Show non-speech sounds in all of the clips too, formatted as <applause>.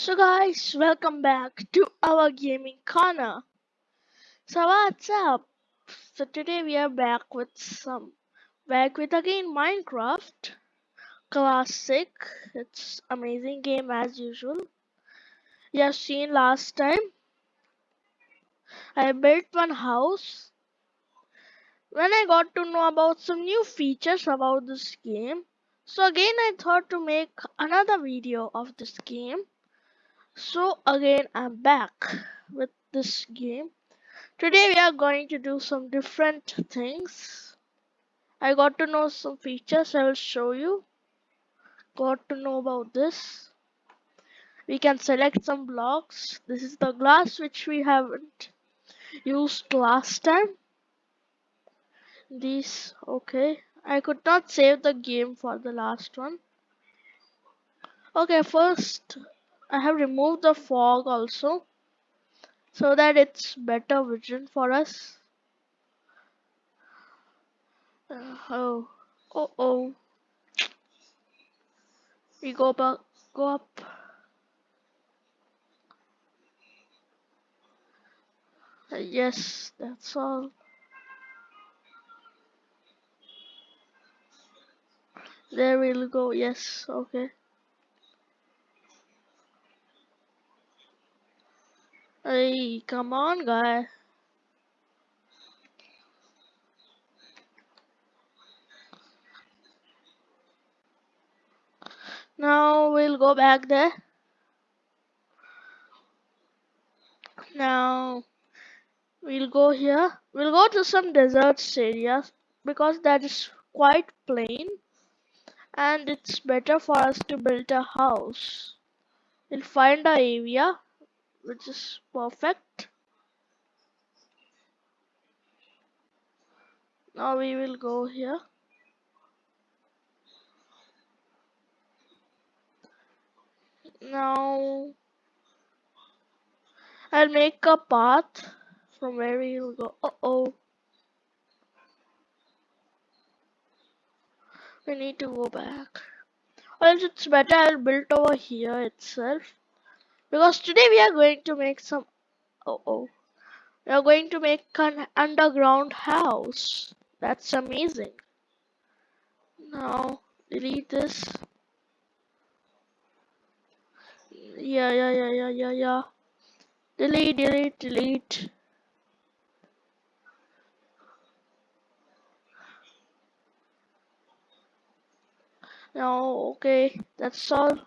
So guys, welcome back to our gaming corner. So what's up? So today we are back with some back with again Minecraft classic. It's amazing game as usual. You have seen last time. I built one house. When I got to know about some new features about this game, so again I thought to make another video of this game so again I'm back with this game. Today we are going to do some different things. I got to know some features I will show you. Got to know about this. We can select some blocks. This is the glass which we haven't used last time. These okay. I could not save the game for the last one. Okay, first I have removed the fog also so that it's better vision for us. Uh, oh, oh, oh. We go back, go up. Uh, yes, that's all. There we'll go. Yes, okay. Hey, come on, guy. Now we'll go back there. Now we'll go here. We'll go to some deserts areas because that is quite plain and it's better for us to build a house. We'll find a area which is perfect. Now we will go here. Now I'll make a path from where we will go. Uh oh. We need to go back. Or else it's better I'll build over here itself. Because today we are going to make some oh oh. We are going to make an underground house. That's amazing. Now delete this. Yeah yeah yeah yeah yeah yeah. Delete delete delete. No, okay, that's all.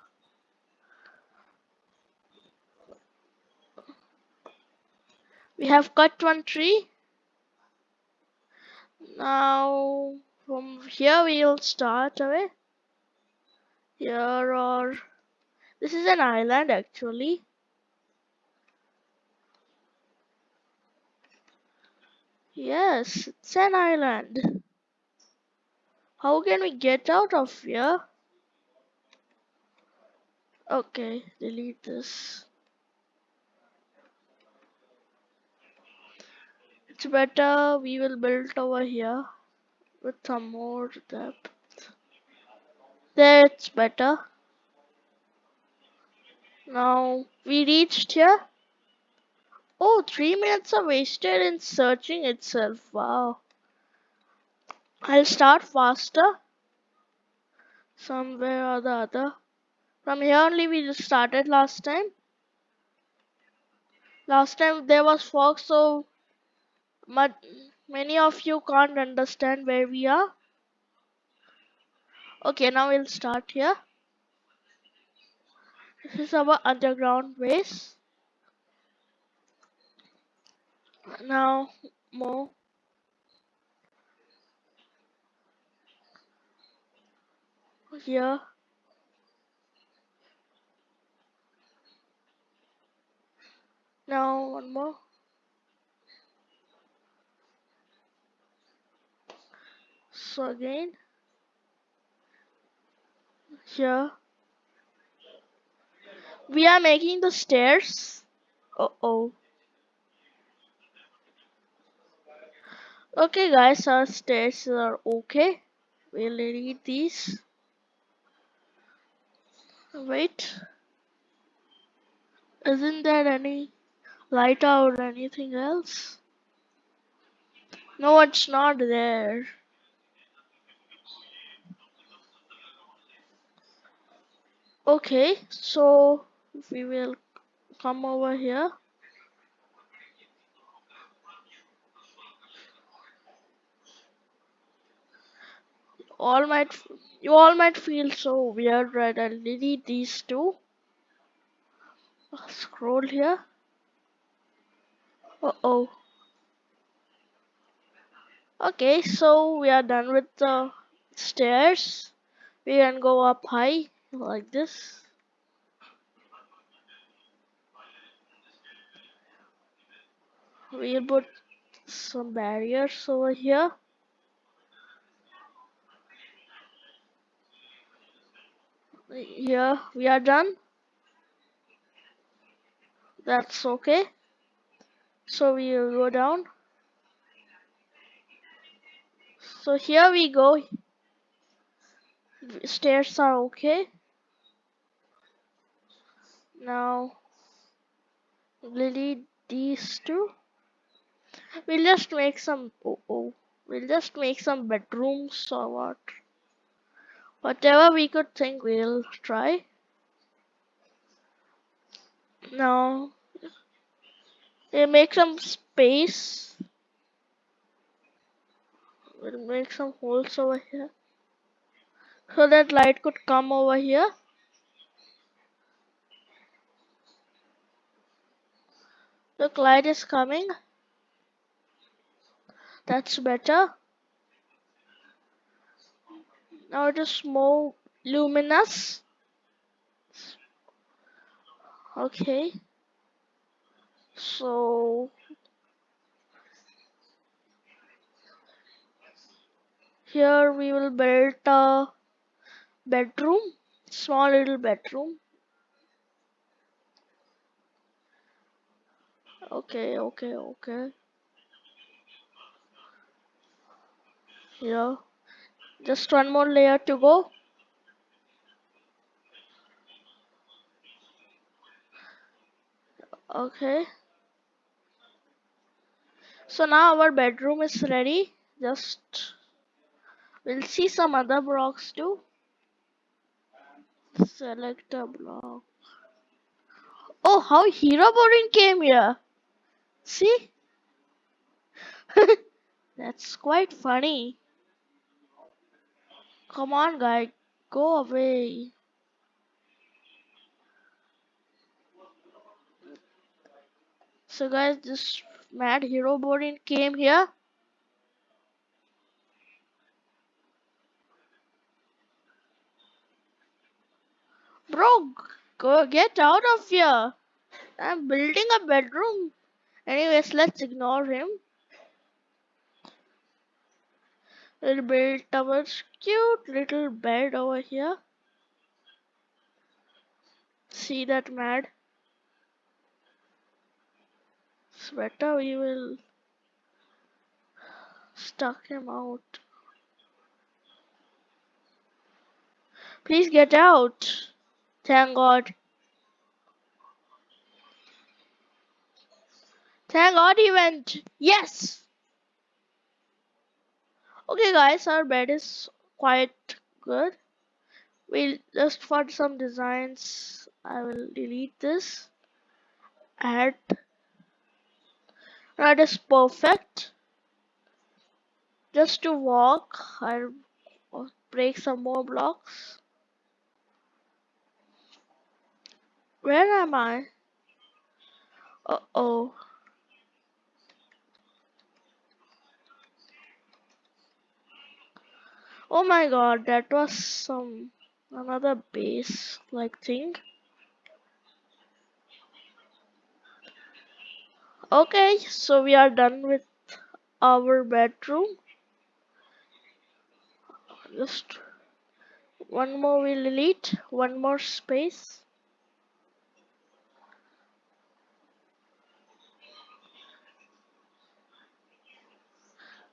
We have cut one tree. Now, from here we'll start away. Here or this is an island actually. Yes, it's an island. How can we get out of here? Okay, delete this. It's better we will build over here with some more depth. that's better. Now we reached here. Oh, three minutes are wasted in searching itself. Wow. I'll start faster. Somewhere or the other. From here only we just started last time. Last time there was fog so but many of you can't understand where we are. Okay, now we'll start here. This is our underground base. Now more. Here. Now one more. So again. Here. We are making the stairs. Uh oh. Okay guys, our stairs are okay. We'll delete these. Wait. Isn't there any light or anything else? No, it's not there. Okay, so we will come over here. All might you all might feel so weird, right? I'll delete these two. Scroll here. Uh oh. Okay, so we are done with the stairs. We can go up high like this. We'll put some barriers over here. Here we are done. That's okay. So we will go down. So here we go. Stairs are okay. Now delete these two. We'll just make some oh, oh we'll just make some bedrooms or what. Whatever we could think we'll try. Now we'll make some space. We'll make some holes over here. So that light could come over here. Look, light is coming. That's better. Now it is more luminous. Okay. So here we will build a bedroom, small little bedroom. Okay, okay, okay. Yeah. just one more layer to go. Okay. So now our bedroom is ready. Just we'll see some other blocks too. Select a block. Oh, how Herobrine came here. See? <laughs> That's quite funny. Come on, guy. Go away. So guys, this mad Herobrine came here. Bro, go get out of here. I'm building a bedroom. Anyways, let's ignore him. We'll build our cute little bed over here. See that mad? Sweater, we will stuck him out. Please get out. Thank God. Thank God he went. Yes. Okay guys, our bed is quite good. We'll just for some designs, I will delete this. Add. That is perfect. Just to walk, I'll break some more blocks. Where am I? Uh oh. Oh my god, that was some another base like thing. Okay, so we are done with our bedroom. Just one more we'll delete, one more space.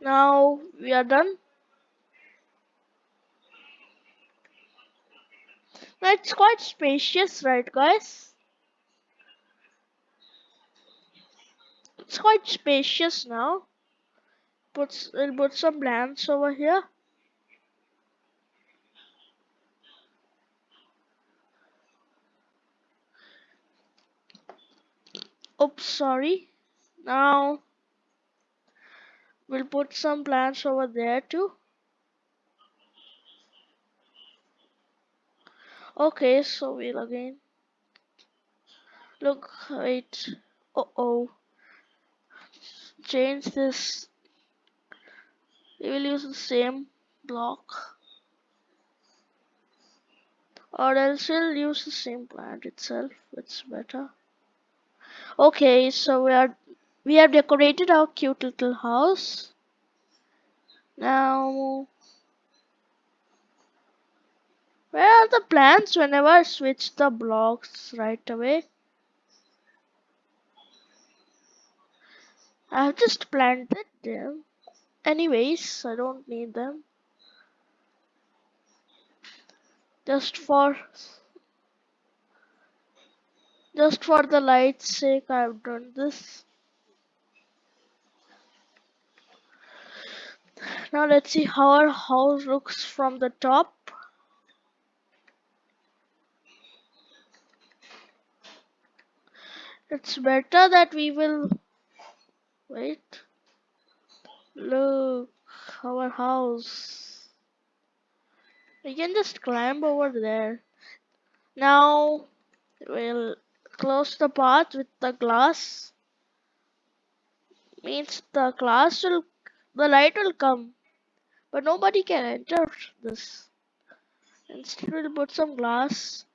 Now we are done. It's quite spacious, right, guys? it's quite spacious now. Puts we'll put some plants over here. Oops, sorry. Now we'll put some plants over there too. Okay, so we'll again look wait. Uh oh. Change this. We will use the same block. Or else we'll use the same plant itself. It's better. Okay, so we are we have decorated our cute little house. Now where are the plants whenever I switch the blocks right away? I've just planted them. Anyways, I don't need them. Just for just for the light's sake I've done this. Now let's see how our house looks from the top. It's better that we will wait. Look our house. We can just climb over there. Now we'll close the path with the glass. Means the glass will the light will come. But nobody can enter this. Instead we'll put some glass.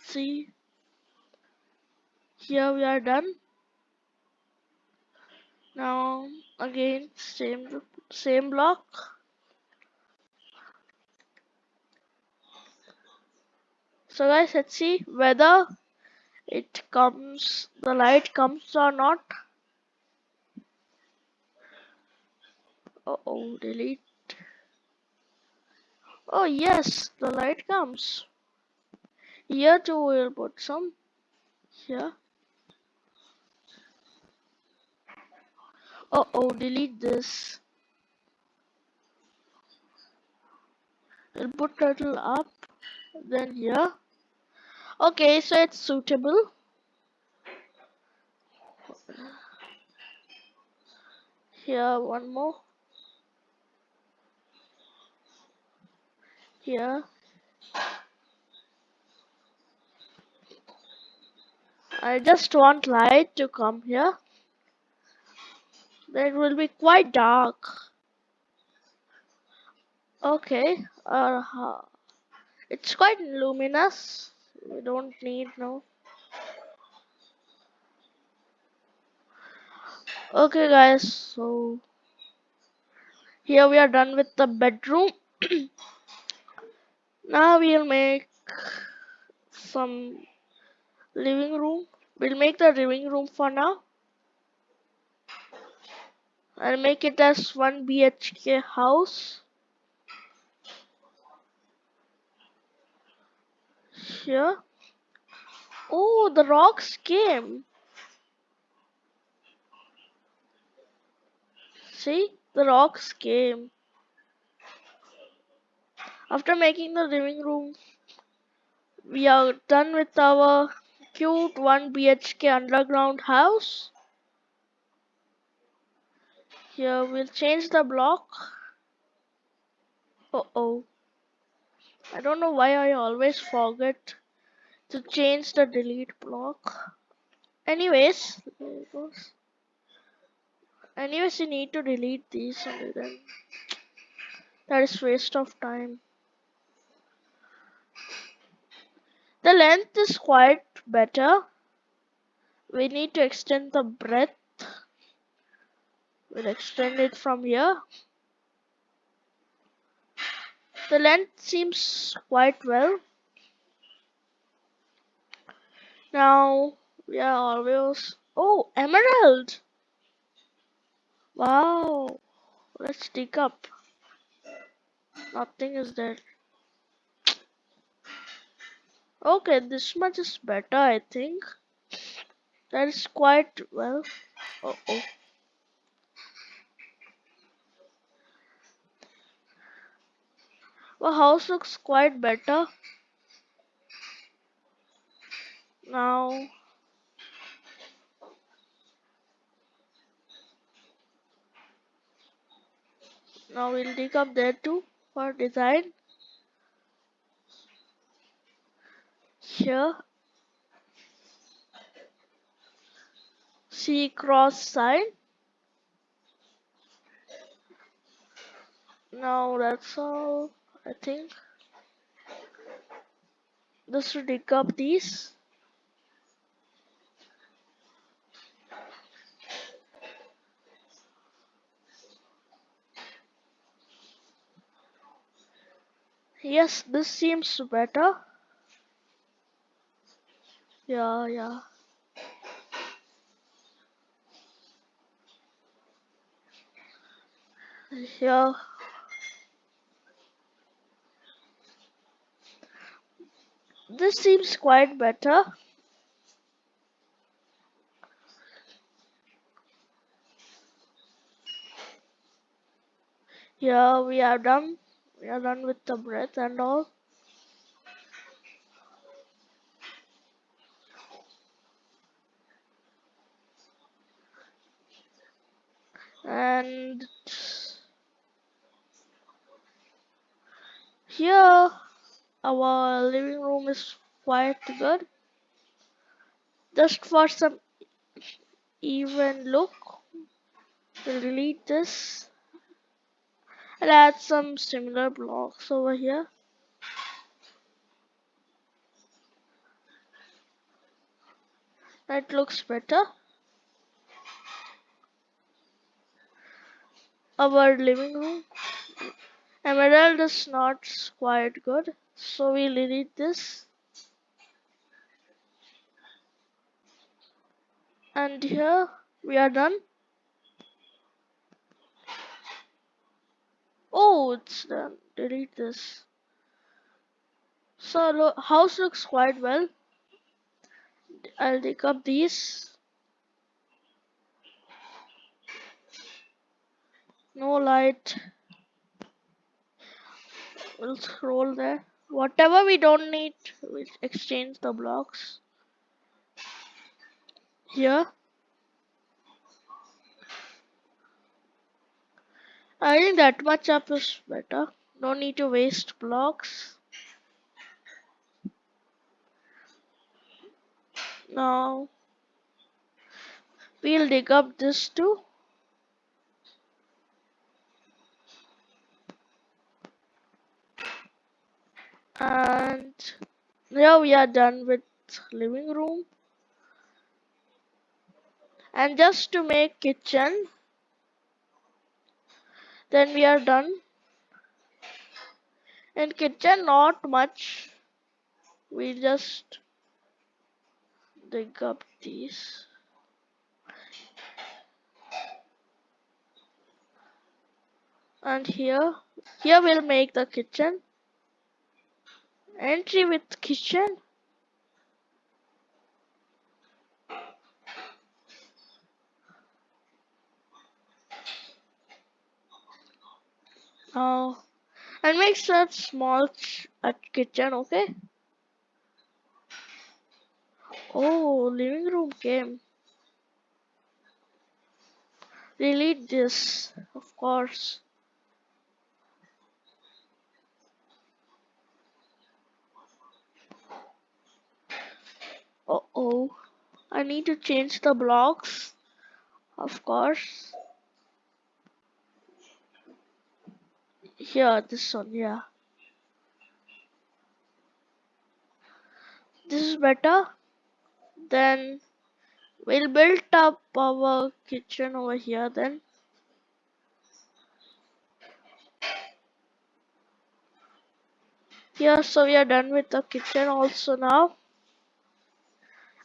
See here we are done. Now again same same block. So guys let's see whether it comes the light comes or not. Uh oh delete. Oh yes the light comes. Here too we'll put some. Here Uh oh, delete this. We'll put turtle up, then here. Okay, so it's suitable. Here, one more. Here. I just want light to come here then it will be quite dark. Okay uh, it's quite luminous. We don't need no. Okay guys so here we are done with the bedroom. <clears throat> Now we'll make some living room. We'll make the living room for now I'll make it as 1 BHK house. Here. Oh, the rocks came. See, the rocks came. After making the living room, we are done with our cute 1 BHK underground house. Here we'll change the block. Uh oh. I don't know why I always forget to change the delete block. Anyways, anyways you need to delete these and then that is waste of time. The length is quite better. We need to extend the breadth We'll extend it from here. The length seems quite well. Now we are always oh emerald. Wow. Let's dig up. Nothing is there. Okay, this much is better, I think. That is quite well. Uh oh. Well, house looks quite better. Now, now we'll dig up there too for design. Here, see cross sign. Now that's all, I think. Just to up these. Yes, this seems better. Yeah, yeah. Yeah. This seems quite better. Yeah, we are done. We are done with the breath and all. And here our living room is quite good. Just for some even look, delete this and add some similar blocks over here. That looks better. Our living room emerald is not quite good, so we'll delete this. And here we are done. Oh, it's done. Delete this. So lo house looks quite well. I'll take up these. No light. We'll scroll there. Whatever we don't need, we'll exchange the blocks. Here. I think that much up is better. No need to waste blocks. Now we'll dig up this too. And now we are done with living room. And just to make kitchen, then we are done. In kitchen, not much. We just dig up these. And here, here we'll make the kitchen. Entry with kitchen. Now, and make such small a uh, kitchen, okay? Oh, living room game Delete this, of course. Uh oh, I need to change the blocks, of course. Here, this one, yeah. This is better. Then we'll build up our kitchen over here then. Yeah, so we are done with the kitchen also now.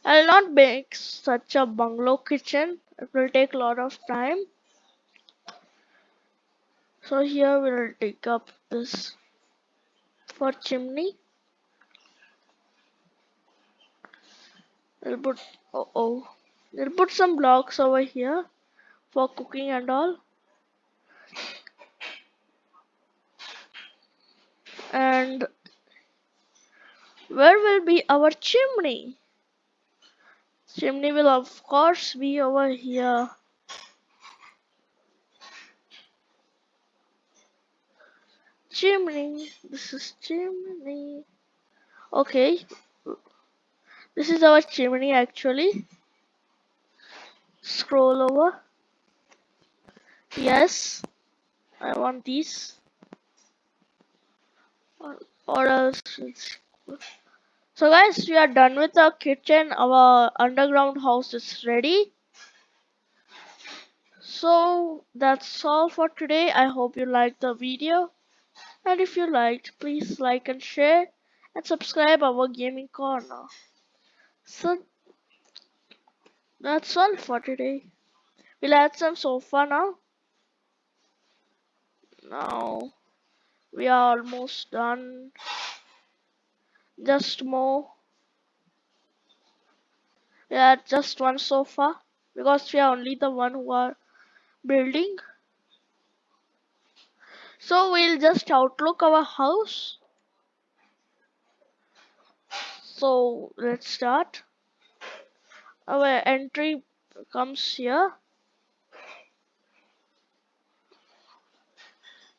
I'll not make such a bungalow kitchen. It will take a lot of time. So here we'll take up this for chimney. We'll put, oh, We'll put some blocks over here for cooking and all. And where will be our chimney? Chimney will of course be over here. Chimney, this is chimney. Okay, this is our chimney actually. Scroll over. Yes, I want these. Or, or else it's so guys, we are done with our kitchen. Our underground house is ready. So that's all for today. I hope you liked the video. And if you liked, please like and share and subscribe our gaming corner. So that's all for today. We'll add some sofa now. Now we are almost done just more. Yeah just one sofa because we are only the one who are building. So we'll just outlook our house. So let's start. Our entry comes here.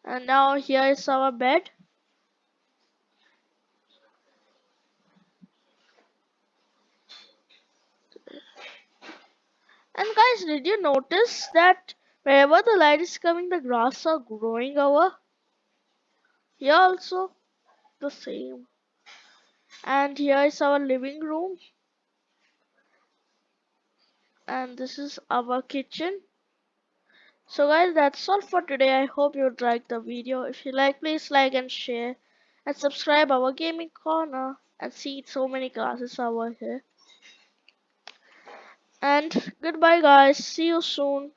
And now here is our bed And guys, did you notice that wherever the light is coming, the grass are growing over? Here also, the same. And here is our living room. And this is our kitchen. So guys, that's all for today. I hope you liked the video. If you like, please like and share. And subscribe our gaming corner. And see so many classes over here. And goodbye guys. See you soon.